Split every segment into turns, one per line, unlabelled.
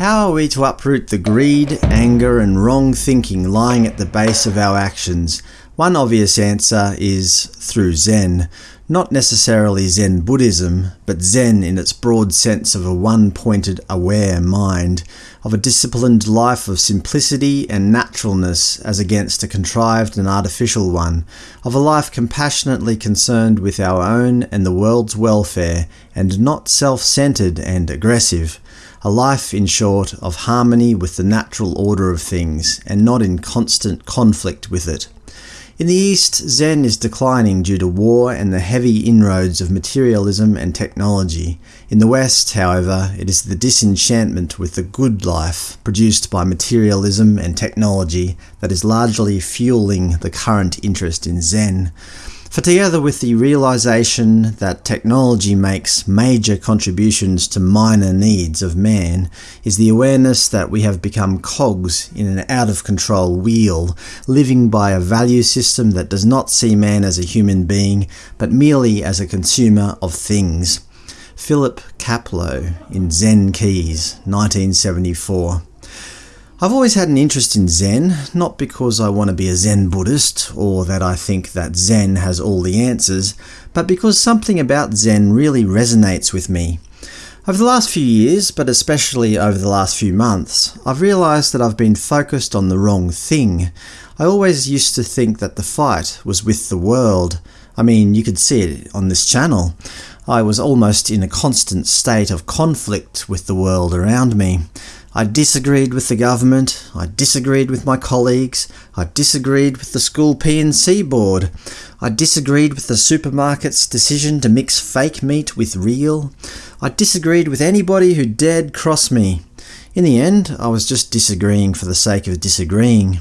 How are we to uproot the greed, anger and wrong thinking lying at the base of our actions? One obvious answer is through Zen. Not necessarily Zen Buddhism, but Zen in its broad sense of a one-pointed aware mind, of a disciplined life of simplicity and naturalness as against a contrived and artificial one, of a life compassionately concerned with our own and the world's welfare, and not self-centered and aggressive. A life, in short, of harmony with the natural order of things, and not in constant conflict with it. In the East, Zen is declining due to war and the heavy inroads of materialism and technology. In the West, however, it is the disenchantment with the good life produced by materialism and technology that is largely fueling the current interest in Zen. For together with the realization that technology makes major contributions to minor needs of man, is the awareness that we have become cogs in an out-of-control wheel, living by a value system that does not see man as a human being, but merely as a consumer of things. Philip Kapleau in Zen Keys, 1974 I've always had an interest in Zen, not because I want to be a Zen Buddhist, or that I think that Zen has all the answers, but because something about Zen really resonates with me. Over the last few years, but especially over the last few months, I've realised that I've been focused on the wrong thing. I always used to think that the fight was with the world. I mean, you could see it on this channel. I was almost in a constant state of conflict with the world around me. I disagreed with the government, I disagreed with my colleagues, I disagreed with the school P&C board, I disagreed with the supermarket's decision to mix fake meat with real, I disagreed with anybody who dared cross me. In the end, I was just disagreeing for the sake of disagreeing.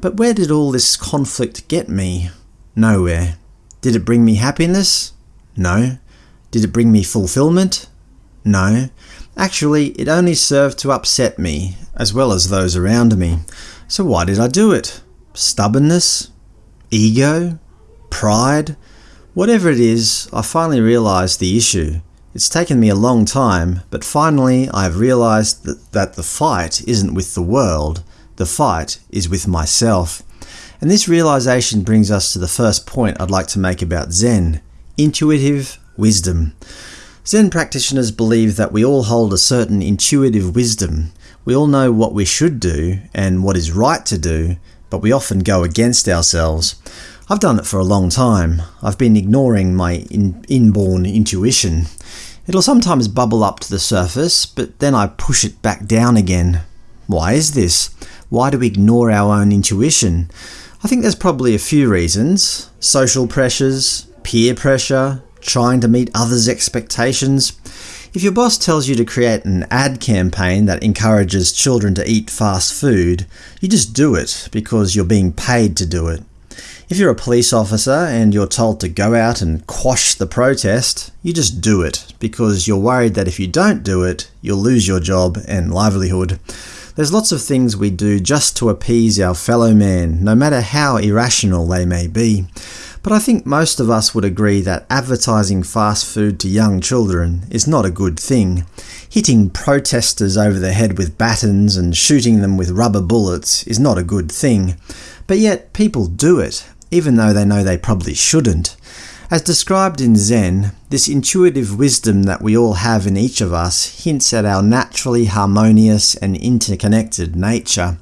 But where did all this conflict get me? Nowhere. Did it bring me happiness? No. Did it bring me fulfillment? No. Actually, it only served to upset me, as well as those around me. So why did I do it? Stubbornness? Ego? Pride? Whatever it is, I finally realised the issue. It's taken me a long time, but finally I have realised that, that the fight isn't with the world, the fight is with myself. And this realisation brings us to the first point I'd like to make about Zen – intuitive wisdom. Zen practitioners believe that we all hold a certain intuitive wisdom. We all know what we should do and what is right to do, but we often go against ourselves. I've done it for a long time. I've been ignoring my in inborn intuition. It'll sometimes bubble up to the surface, but then I push it back down again. Why is this? Why do we ignore our own intuition? I think there's probably a few reasons. Social pressures, peer pressure, trying to meet others' expectations. If your boss tells you to create an ad campaign that encourages children to eat fast food, you just do it because you're being paid to do it. If you're a police officer and you're told to go out and quash the protest, you just do it because you're worried that if you don't do it, you'll lose your job and livelihood. There's lots of things we do just to appease our fellow man, no matter how irrational they may be. But I think most of us would agree that advertising fast food to young children is not a good thing. Hitting protesters over the head with batons and shooting them with rubber bullets is not a good thing. But yet people do it, even though they know they probably shouldn't. As described in Zen, this intuitive wisdom that we all have in each of us hints at our naturally harmonious and interconnected nature.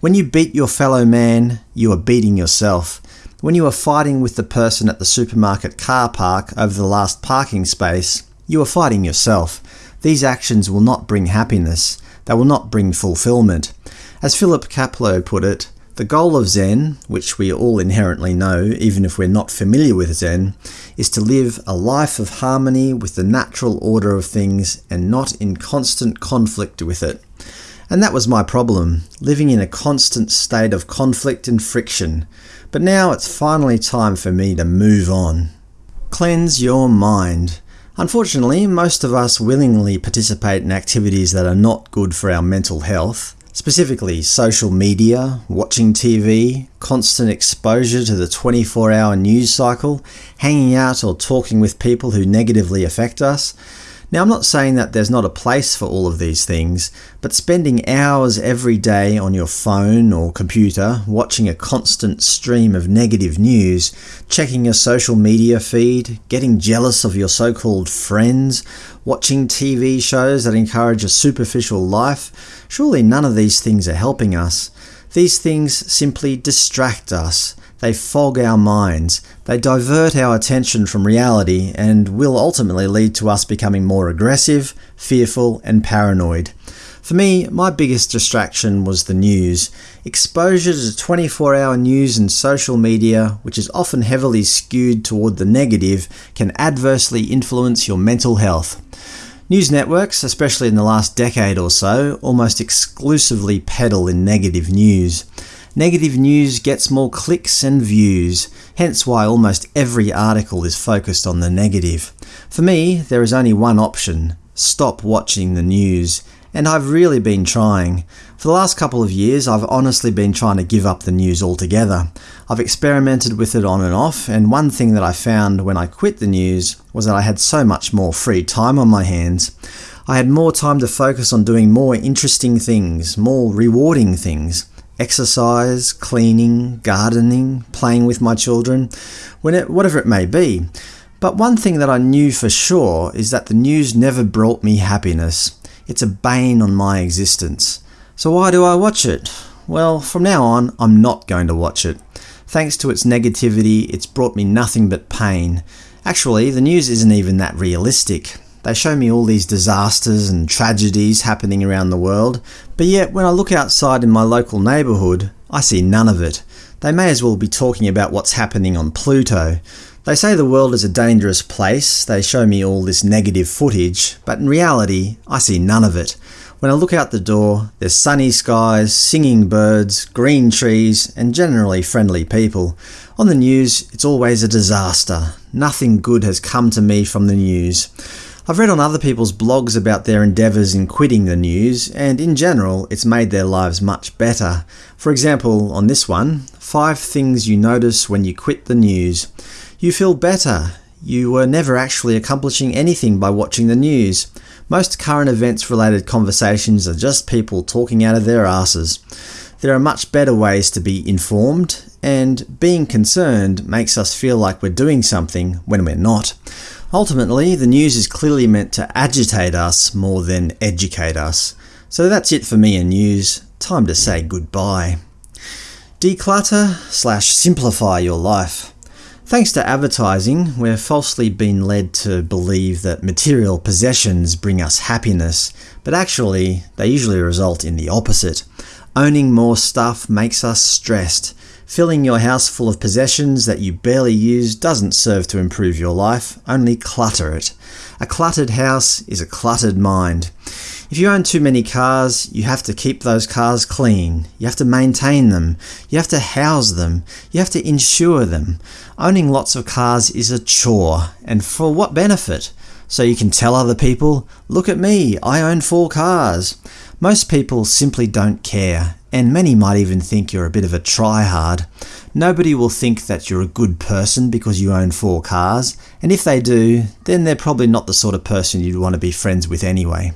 When you beat your fellow man, you are beating yourself. When you are fighting with the person at the supermarket car park over the last parking space, you are fighting yourself. These actions will not bring happiness. They will not bring fulfillment. As Philip Kapleau put it, the goal of Zen, which we all inherently know even if we're not familiar with Zen, is to live a life of harmony with the natural order of things and not in constant conflict with it. And that was my problem, living in a constant state of conflict and friction. But now it's finally time for me to move on. Cleanse your mind. Unfortunately, most of us willingly participate in activities that are not good for our mental health, specifically social media, watching TV, constant exposure to the 24-hour news cycle, hanging out or talking with people who negatively affect us. Now I'm not saying that there's not a place for all of these things, but spending hours every day on your phone or computer watching a constant stream of negative news, checking your social media feed, getting jealous of your so-called friends, watching TV shows that encourage a superficial life, surely none of these things are helping us. These things simply distract us, they fog our minds, they divert our attention from reality and will ultimately lead to us becoming more aggressive, fearful and paranoid. For me, my biggest distraction was the news. Exposure to 24-hour news and social media, which is often heavily skewed toward the negative, can adversely influence your mental health. News networks, especially in the last decade or so, almost exclusively peddle in negative news. Negative news gets more clicks and views, hence why almost every article is focused on the negative. For me, there is only one option – stop watching the news. And I've really been trying. For the last couple of years I've honestly been trying to give up the news altogether. I've experimented with it on and off, and one thing that I found when I quit the news was that I had so much more free time on my hands. I had more time to focus on doing more interesting things, more rewarding things exercise, cleaning, gardening, playing with my children, whatever it may be. But one thing that I knew for sure is that the news never brought me happiness. It's a bane on my existence. So why do I watch it? Well, from now on, I'm not going to watch it. Thanks to its negativity, it's brought me nothing but pain. Actually, the news isn't even that realistic. They show me all these disasters and tragedies happening around the world, but yet when I look outside in my local neighbourhood, I see none of it. They may as well be talking about what's happening on Pluto. They say the world is a dangerous place, they show me all this negative footage, but in reality, I see none of it. When I look out the door, there's sunny skies, singing birds, green trees, and generally friendly people. On the news, it's always a disaster. Nothing good has come to me from the news. I've read on other people's blogs about their endeavours in quitting the news, and in general it's made their lives much better. For example, on this one, 5 things you notice when you quit the news. You feel better. You were never actually accomplishing anything by watching the news. Most current events related conversations are just people talking out of their asses. There are much better ways to be informed, and being concerned makes us feel like we're doing something when we're not. Ultimately, the news is clearly meant to agitate us more than educate us. So that's it for me and news. Time to say goodbye. Declutter slash simplify your life. Thanks to advertising, we're falsely been led to believe that material possessions bring us happiness, but actually they usually result in the opposite. Owning more stuff makes us stressed, Filling your house full of possessions that you barely use doesn't serve to improve your life, only clutter it. A cluttered house is a cluttered mind. If you own too many cars, you have to keep those cars clean. You have to maintain them. You have to house them. You have to insure them. Owning lots of cars is a chore, and for what benefit? So you can tell other people, look at me, I own four cars. Most people simply don't care, and many might even think you're a bit of a try-hard. Nobody will think that you're a good person because you own four cars, and if they do, then they're probably not the sort of person you'd want to be friends with anyway.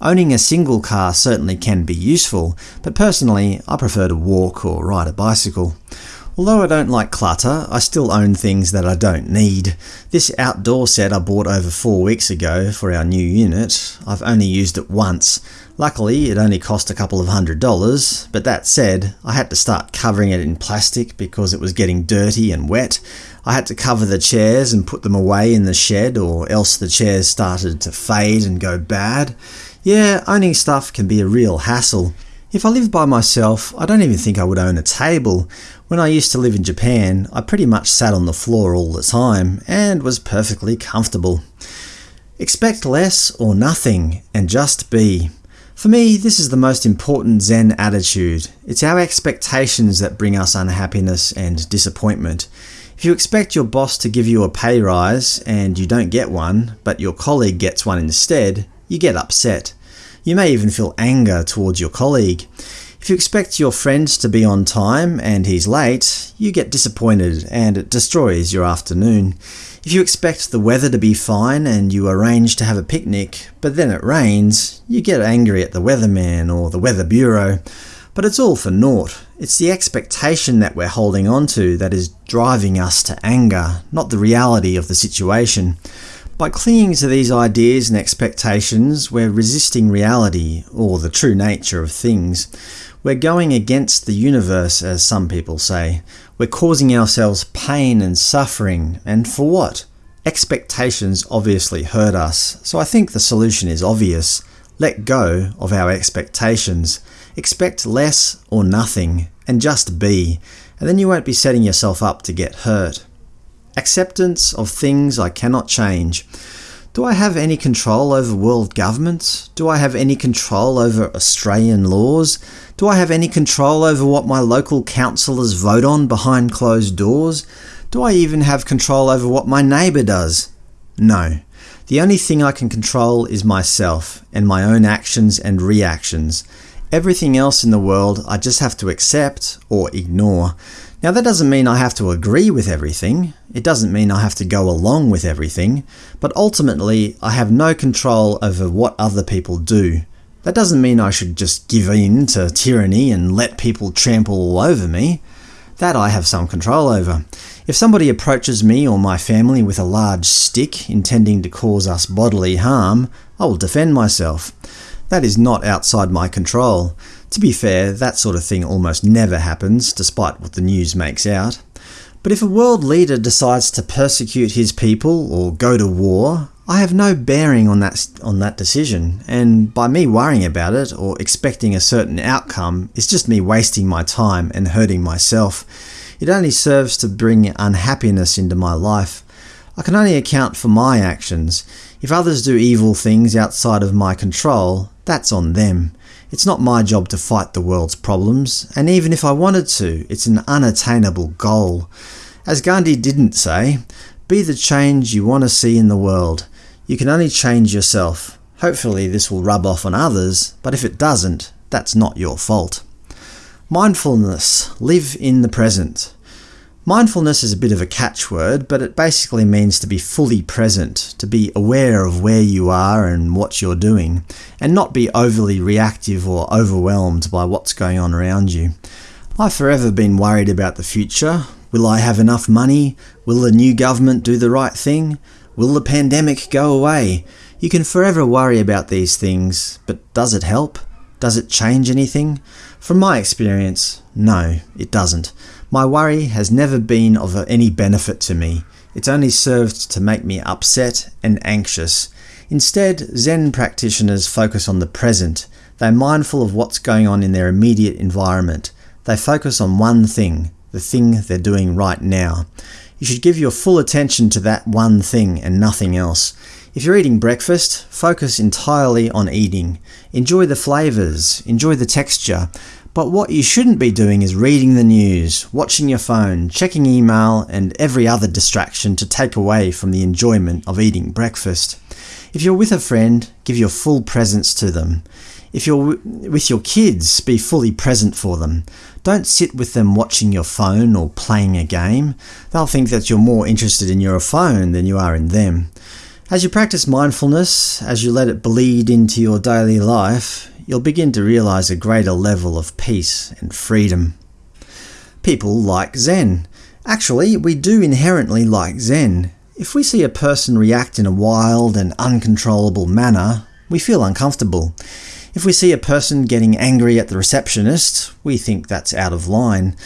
Owning a single car certainly can be useful, but personally I prefer to walk or ride a bicycle. Although I don't like clutter, I still own things that I don't need. This outdoor set I bought over four weeks ago for our new unit, I've only used it once. Luckily, it only cost a couple of hundred dollars, but that said, I had to start covering it in plastic because it was getting dirty and wet. I had to cover the chairs and put them away in the shed or else the chairs started to fade and go bad. Yeah, owning stuff can be a real hassle. If I lived by myself, I don't even think I would own a table. When I used to live in Japan, I pretty much sat on the floor all the time, and was perfectly comfortable. Expect less or nothing, and just be. For me, this is the most important Zen attitude. It's our expectations that bring us unhappiness and disappointment. If you expect your boss to give you a pay rise and you don't get one, but your colleague gets one instead, you get upset. You may even feel anger towards your colleague. If you expect your friend to be on time and he's late, you get disappointed and it destroys your afternoon. If you expect the weather to be fine and you arrange to have a picnic, but then it rains, you get angry at the weatherman or the weather bureau. But it's all for naught. It's the expectation that we're holding on to that is driving us to anger, not the reality of the situation. By clinging to these ideas and expectations, we're resisting reality, or the true nature of things. We're going against the universe, as some people say. We're causing ourselves pain and suffering, and for what? Expectations obviously hurt us, so I think the solution is obvious. Let go of our expectations. Expect less or nothing, and just be, and then you won't be setting yourself up to get hurt. Acceptance of things I cannot change. Do I have any control over world governments? Do I have any control over Australian laws? Do I have any control over what my local councillors vote on behind closed doors? Do I even have control over what my neighbour does? No. The only thing I can control is myself, and my own actions and reactions. Everything else in the world I just have to accept or ignore. Now that doesn't mean I have to agree with everything, it doesn't mean I have to go along with everything, but ultimately I have no control over what other people do. That doesn't mean I should just give in to tyranny and let people trample all over me. That I have some control over. If somebody approaches me or my family with a large stick intending to cause us bodily harm, I will defend myself. That is not outside my control. To be fair, that sort of thing almost never happens, despite what the news makes out. But if a world leader decides to persecute his people or go to war, I have no bearing on that, on that decision, and by me worrying about it or expecting a certain outcome is just me wasting my time and hurting myself. It only serves to bring unhappiness into my life. I can only account for my actions. If others do evil things outside of my control, that's on them. It's not my job to fight the world's problems, and even if I wanted to, it's an unattainable goal. As Gandhi didn't say, be the change you want to see in the world. You can only change yourself. Hopefully this will rub off on others, but if it doesn't, that's not your fault. Mindfulness. Live in the present. Mindfulness is a bit of a catchword, but it basically means to be fully present, to be aware of where you are and what you're doing, and not be overly reactive or overwhelmed by what's going on around you. I've forever been worried about the future. Will I have enough money? Will the new government do the right thing? Will the pandemic go away? You can forever worry about these things, but does it help? Does it change anything? From my experience, no, it doesn't. My worry has never been of any benefit to me. It's only served to make me upset and anxious. Instead, Zen practitioners focus on the present. They're mindful of what's going on in their immediate environment. They focus on one thing, the thing they're doing right now. You should give your full attention to that one thing and nothing else. If you're eating breakfast, focus entirely on eating. Enjoy the flavours, enjoy the texture, but what you shouldn't be doing is reading the news, watching your phone, checking email, and every other distraction to take away from the enjoyment of eating breakfast. If you're with a friend, give your full presence to them. If you're with your kids, be fully present for them. Don't sit with them watching your phone or playing a game. They'll think that you're more interested in your phone than you are in them. As you practice mindfulness, as you let it bleed into your daily life, you'll begin to realize a greater level of peace and freedom. People like Zen. Actually, we do inherently like Zen. If we see a person react in a wild and uncontrollable manner, we feel uncomfortable. If we see a person getting angry at the receptionist, we think that's out of line.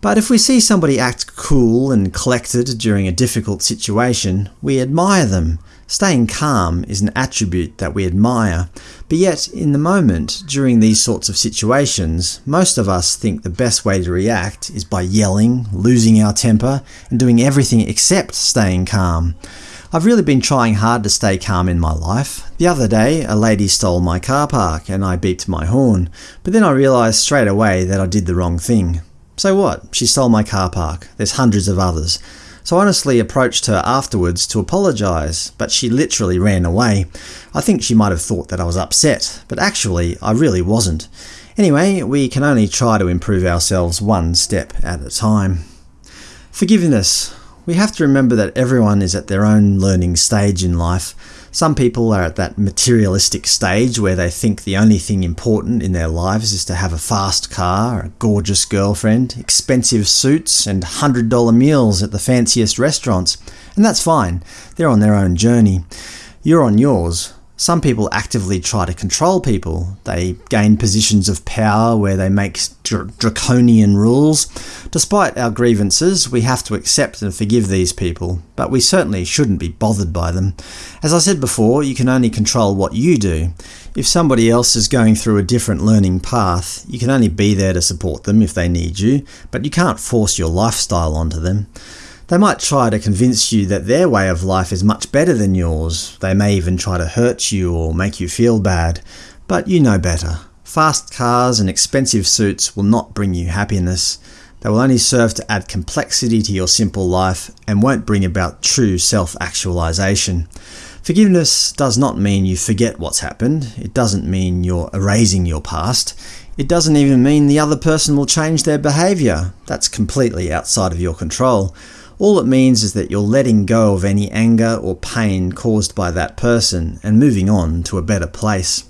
But if we see somebody act cool and collected during a difficult situation, we admire them. Staying calm is an attribute that we admire, but yet in the moment, during these sorts of situations, most of us think the best way to react is by yelling, losing our temper, and doing everything except staying calm. I've really been trying hard to stay calm in my life. The other day, a lady stole my car park and I beeped my horn, but then I realised straight away that I did the wrong thing. So what? She stole my car park. There's hundreds of others so I honestly approached her afterwards to apologise, but she literally ran away. I think she might have thought that I was upset, but actually I really wasn't. Anyway, we can only try to improve ourselves one step at a time. Forgiveness. We have to remember that everyone is at their own learning stage in life. Some people are at that materialistic stage where they think the only thing important in their lives is to have a fast car, a gorgeous girlfriend, expensive suits, and $100 meals at the fanciest restaurants. And that's fine, they're on their own journey. You're on yours. Some people actively try to control people. They gain positions of power where they make dr draconian rules. Despite our grievances, we have to accept and forgive these people, but we certainly shouldn't be bothered by them. As I said before, you can only control what you do. If somebody else is going through a different learning path, you can only be there to support them if they need you, but you can't force your lifestyle onto them. They might try to convince you that their way of life is much better than yours. They may even try to hurt you or make you feel bad. But you know better. Fast cars and expensive suits will not bring you happiness. They will only serve to add complexity to your simple life and won't bring about true self-actualization. Forgiveness does not mean you forget what's happened. It doesn't mean you're erasing your past. It doesn't even mean the other person will change their behaviour. That's completely outside of your control. All it means is that you're letting go of any anger or pain caused by that person and moving on to a better place.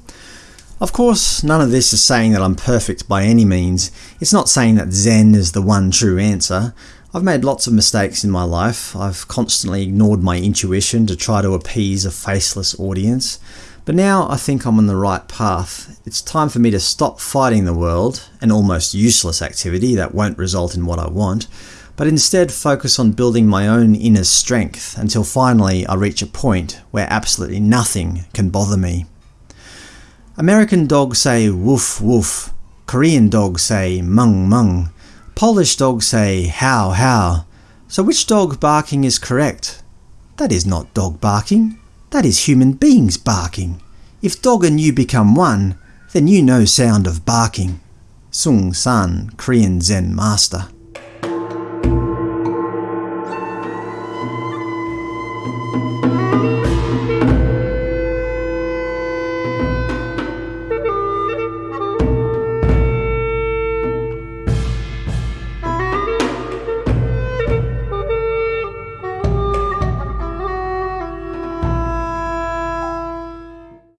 Of course, none of this is saying that I'm perfect by any means. It's not saying that Zen is the one true answer. I've made lots of mistakes in my life. I've constantly ignored my intuition to try to appease a faceless audience. But now I think I'm on the right path. It's time for me to stop fighting the world, an almost useless activity that won't result in what I want, but instead focus on building my own inner strength until finally I reach a point where absolutely nothing can bother me. American dogs say woof woof, Korean dogs say mung mung, Polish dogs say how how. So which dog barking is correct? That is not dog barking, that is human beings barking. If dog and you become one, then you know sound of barking. Seung Sahn, Korean Zen Master